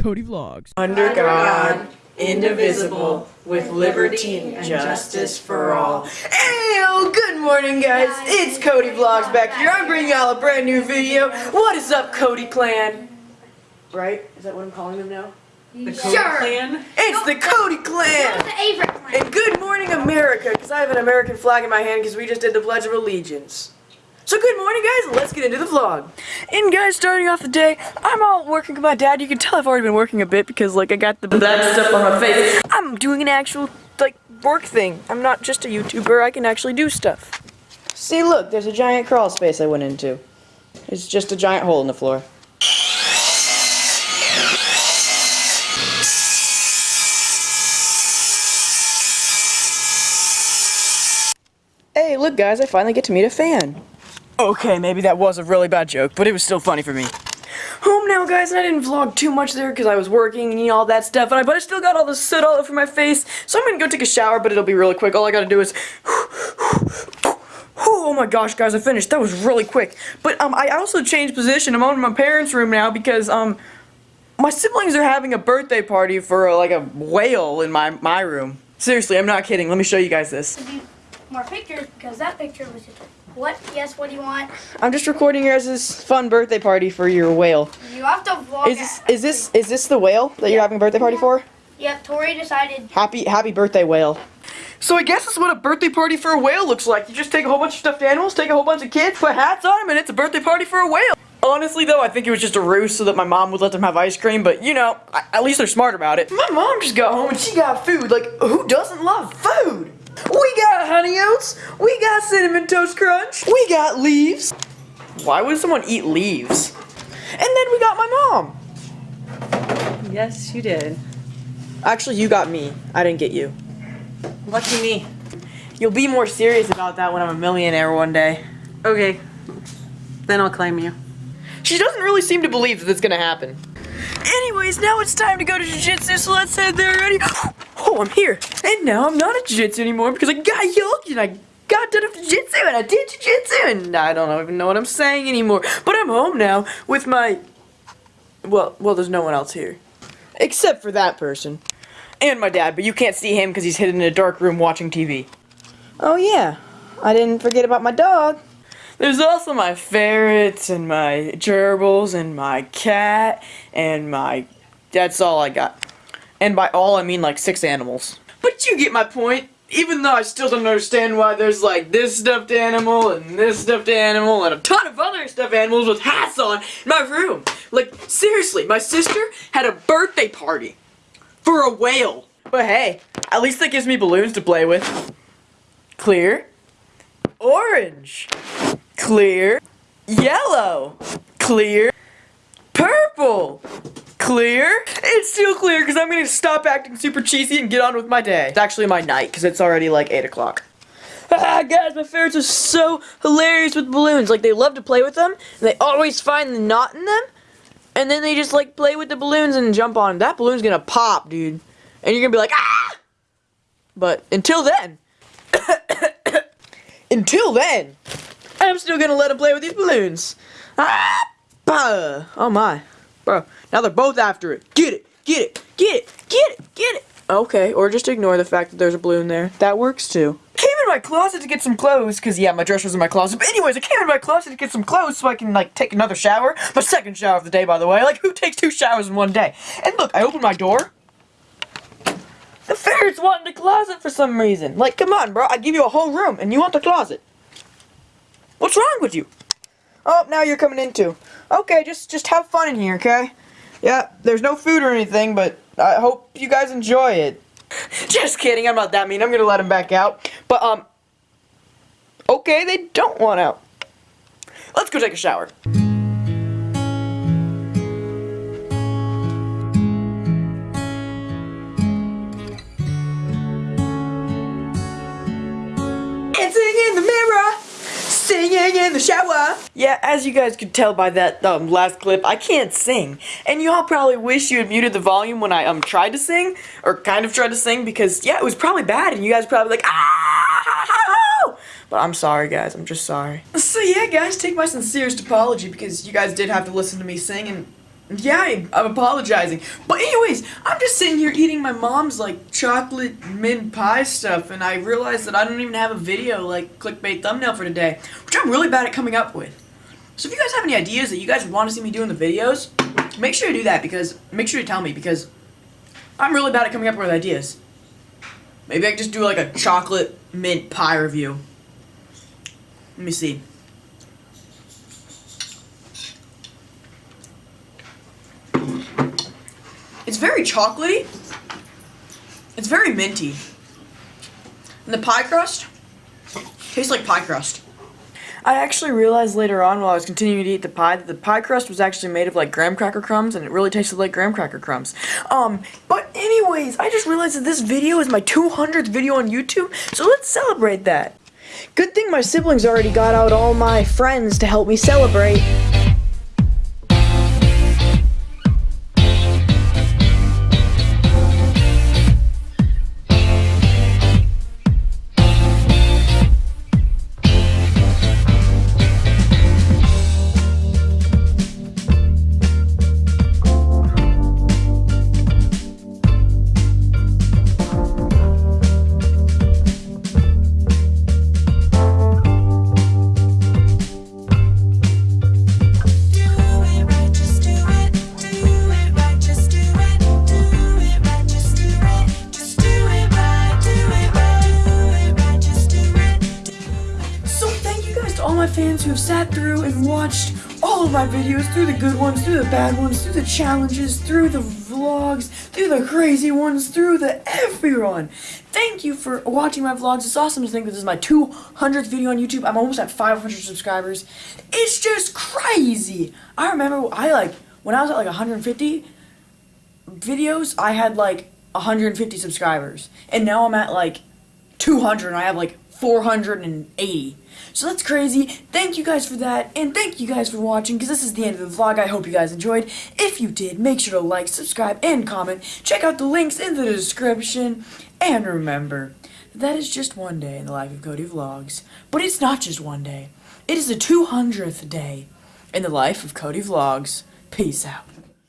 Cody Vlogs. Under God, indivisible, with liberty and justice for all. Ew, good morning guys, it's Cody Vlogs back here. I'm bringing y'all a brand new video. What is up, Cody Clan? Right? Is that what I'm calling them now? The Code Sure. Clan? It's the Cody Clan! was the Averett clan. And good morning, America, because I have an American flag in my hand because we just did the Pledge of Allegiance. So good morning, guys. Let's get into the vlog. And guys, starting off the day, I'm all working with my dad. You can tell I've already been working a bit because, like, I got the black stuff on my face. I'm doing an actual, like, work thing. I'm not just a YouTuber. I can actually do stuff. See, look, there's a giant crawl space I went into. It's just a giant hole in the floor. Hey, look guys, I finally get to meet a fan. Okay, maybe that was a really bad joke, but it was still funny for me. Home now, guys, and I didn't vlog too much there because I was working and all that stuff, and I, but I still got all the soot all over my face, so I'm gonna go take a shower, but it'll be really quick. All I gotta do is... Oh my gosh, guys, I finished. That was really quick. But um, I also changed position. I'm on my parents' room now because um, my siblings are having a birthday party for uh, like a whale in my my room. Seriously, I'm not kidding. Let me show you guys this. more pictures because that picture was what? Yes, what do you want? I'm just recording your guys' fun birthday party for your whale. You have to vlog. Is this is this is this the whale that you're having a birthday party for? Yep, Tori decided. Happy happy birthday whale. So I guess that's what a birthday party for a whale looks like. You just take a whole bunch of stuffed animals, take a whole bunch of kids, put hats on them, and it's a birthday party for a whale. Honestly though, I think it was just a ruse so that my mom would let them have ice cream, but you know, at least they're smart about it. My mom just got home and she got food. Like, who doesn't love food? We got honey oats, we got cinnamon toast crunch, we got leaves. Why would someone eat leaves? And then we got my mom. Yes, you did. Actually, you got me. I didn't get you. Lucky me. You'll be more serious about that when I'm a millionaire one day. Okay. Then I'll claim you. She doesn't really seem to believe that it's gonna happen. Anyways, now it's time to go to jiu-jitsu, so let's head there already. Oh, I'm here. And now I'm not a jiu-jitsu anymore because I got yoked and I got done with jiu-jitsu and I did jiu-jitsu and I don't even know what I'm saying anymore. But I'm home now with my... Well, well, there's no one else here. Except for that person. And my dad, but you can't see him because he's hidden in a dark room watching TV. Oh yeah, I didn't forget about my dog. There's also my ferrets and my gerbils and my cat and my... That's all I got. And by all, I mean like six animals. But you get my point. Even though I still don't understand why there's like this stuffed animal and this stuffed animal and a ton of other stuffed animals with hats on in my room. Like, seriously, my sister had a birthday party for a whale. But hey, at least that gives me balloons to play with. Clear. Orange. Clear. Yellow. Clear. Purple. Clear. It's still clear because I'm going to stop acting super cheesy and get on with my day. It's actually my night because it's already like 8 o'clock. Ah, guys, my favorites are so hilarious with balloons. Like, they love to play with them, and they always find the knot in them, and then they just, like, play with the balloons and jump on 'em. That balloon's gonna pop, dude. And you're gonna be like, ah! But until then, until then, I'm still gonna let him play with these balloons. Ah, bah. Oh my. Bro, now they're both after it. Get it, get it, get it, get it, get it. Okay, or just ignore the fact that there's a balloon there. That works too. Came in my closet to get some clothes, because yeah, my dress was in my closet. But anyways, I came in my closet to get some clothes so I can like take another shower. My second shower of the day, by the way. Like, who takes two showers in one day? And look, I opened my door. The ferrets want the closet for some reason. Like, come on, bro. I give you a whole room, and you want the closet. What's wrong with you? Oh, now you're coming in too. Okay, just just have fun in here, okay? Yeah, there's no food or anything, but I hope you guys enjoy it. Just kidding, I'm not that mean. I'm gonna let him back out. But um, okay, they don't want out. Let's go take a shower. Dancing in the mirror, in the shower. Yeah, as you guys could tell by that um, last clip, I can't sing. And y'all probably wish you had muted the volume when I um tried to sing, or kind of tried to sing, because yeah, it was probably bad, and you guys probably like, ah! But I'm sorry, guys. I'm just sorry. So yeah, guys, take my sincerest apology because you guys did have to listen to me sing, and Yeah, I'm apologizing. But anyways, I'm just sitting here eating my mom's like chocolate mint pie stuff, and I realized that I don't even have a video like clickbait thumbnail for today, which I'm really bad at coming up with. So if you guys have any ideas that you guys want to see me do in the videos, make sure to do that because make sure to tell me because I'm really bad at coming up with ideas. Maybe I just do like a chocolate mint pie review. Let me see. It's very chocolatey. It's very minty. And the pie crust tastes like pie crust. I actually realized later on while I was continuing to eat the pie that the pie crust was actually made of like graham cracker crumbs and it really tasted like graham cracker crumbs. Um, but anyways, I just realized that this video is my 200th video on YouTube, so let's celebrate that. Good thing my siblings already got out all my friends to help me celebrate. Fans who have sat through and watched all of my videos, through the good ones, through the bad ones, through the challenges, through the vlogs, through the crazy ones, through the everyone. Thank you for watching my vlogs. It's awesome to think this is my 200th video on YouTube. I'm almost at 500 subscribers. It's just crazy. I remember I like when I was at like 150 videos, I had like 150 subscribers, and now I'm at like 200 and I have like 480. So that's crazy. Thank you guys for that, and thank you guys for watching, because this is the end of the vlog. I hope you guys enjoyed. If you did, make sure to like, subscribe, and comment. Check out the links in the description. And remember, that is just one day in the life of Cody Vlogs. But it's not just one day. It is the 200th day in the life of Cody Vlogs. Peace out.